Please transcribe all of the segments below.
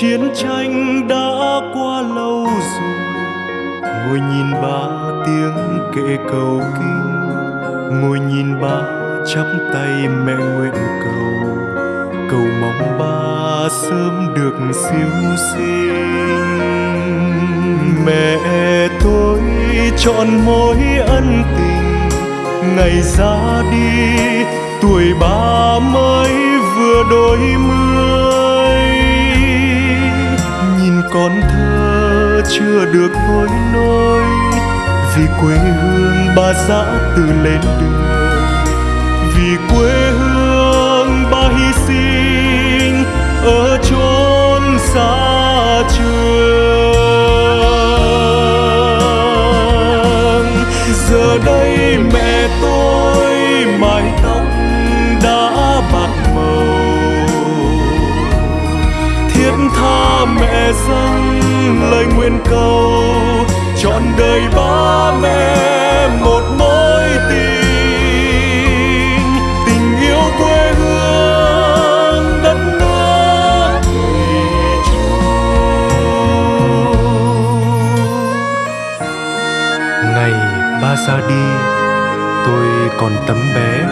chiến tranh đã qua lâu rồi. Ngồi nhìn ba tiếng kệ cầu kinh, ngồi nhìn ba chắp tay mẹ nguyện cầu. Cầu mong ba sớm được siêu sinh. Mẹ tôi chọn mối ân tình, ngày ra đi, tuổi ba mới vừa đôi mươi còn con thơ chưa được hối nôi vì quê hương ba dã từ lên đường. Vì quê hương ba hy sinh ở chốn xa trường. Giờ đây mẹ tôi mái mẹ dâng lời nguyện cầu, trọn đời ba mẹ một mối tình. Tình yêu quê hương đất nước ngày ba ra đi, tôi còn tấm bé,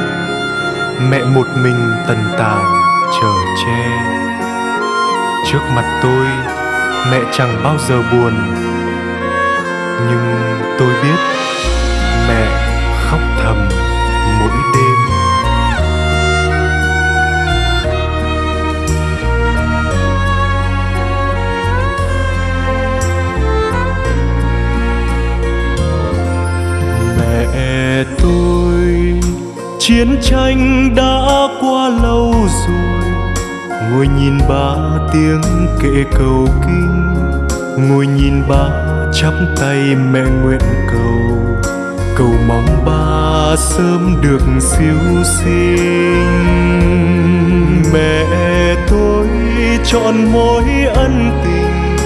mẹ một mình tần tảo chở che. Trước mặt tôi mẹ chẳng bao giờ buồn. Nhưng tôi biết mẹ khóc thầm mỗi đêm. Mẹ tôi chiến tranh đã qua lâu rồi ngồi nhìn ba tiếng kệ cầu kinh. Ngồi nhìn ba chắp tay mẹ nguyện cầu. Cầu mong ba sớm được siêu sinh. Mẹ tôi chọn mối ân tình.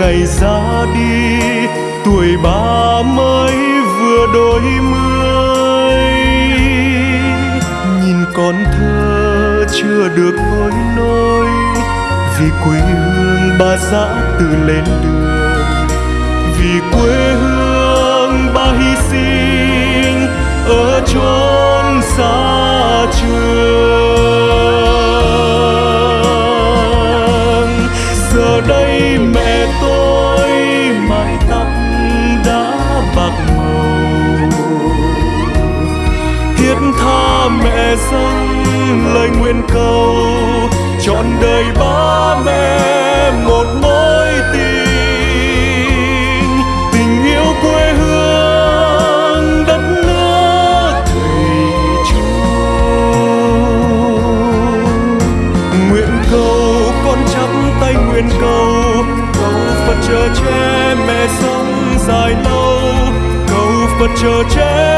Ngày ra đi, tuổi ba mới vừa đôi mươi. Chưa được hối nôi vì quê hương ba dã từ lên đường. Vì quê hương ba hy sinh ở chốn xa trường. Giờ đây mẹ tôi mái tóc đã bạc màu. Thiết tha mẹ dâng lời nguyện cầu, trọn đời ba mẹ một mối tình. Tình yêu quê hương đất nước thầy chung. Nguyện cầu con chắp tay nguyện cầu cầu phật chờ che mẹ sống dài lâu. Cầu phật chờ che